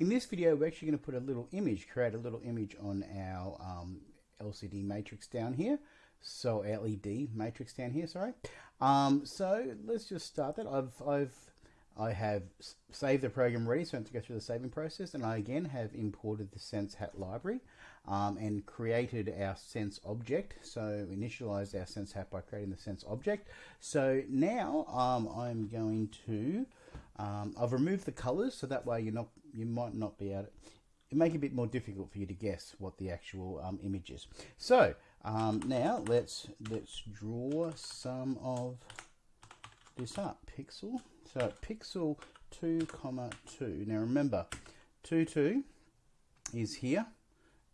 In this video, we're actually going to put a little image, create a little image on our um, LCD matrix down here. So LED matrix down here, sorry. Um, so let's just start that. I've, I've, I have saved the program ready, so I have to go through the saving process. And I again have imported the SenseHat library um, and created our sense object. So initialized our SenseHat by creating the sense object. So now um, I'm going to um, I've removed the colors so that way you're not you might not be able to it make it a bit more difficult for you to guess what the actual um, image is. So um, now let's let's draw some of this up. Pixel. So pixel two comma two. Now remember, two two is here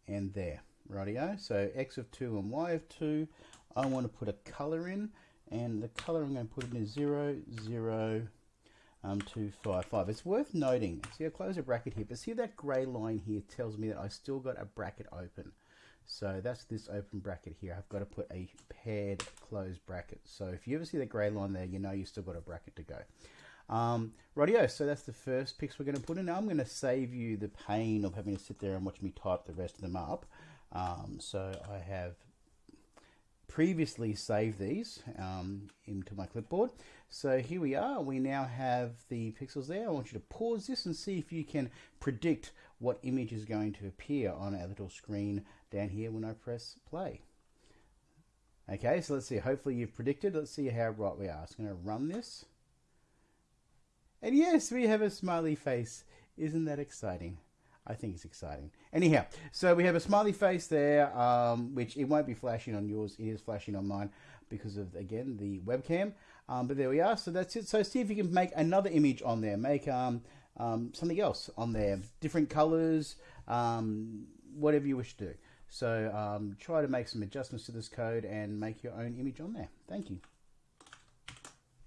and there. Rightio. So x of two and y of two. I want to put a color in, and the color I'm going to put in is zero zero um, 255. It's worth noting, see I close a bracket here, but see that grey line here tells me that I still got a bracket open. So that's this open bracket here. I've got to put a paired closed bracket. So if you ever see the grey line there, you know you still got a bracket to go. Um, rightio, so that's the first picks we're going to put in. Now I'm going to save you the pain of having to sit there and watch me type the rest of them up. Um, so I have previously saved these um, into my clipboard. So here we are. We now have the pixels there. I want you to pause this and see if you can predict what image is going to appear on our little screen down here when I press play. Okay, so let's see. Hopefully you've predicted. Let's see how right we are. So I'm going to run this. And yes, we have a smiley face. Isn't that exciting? I think it's exciting. Anyhow, so we have a smiley face there, um, which it won't be flashing on yours. It is flashing on mine because of, again, the webcam. Um, but there we are. So that's it. So see if you can make another image on there. Make um, um, something else on there. Different colors, um, whatever you wish to do. So um, try to make some adjustments to this code and make your own image on there. Thank you.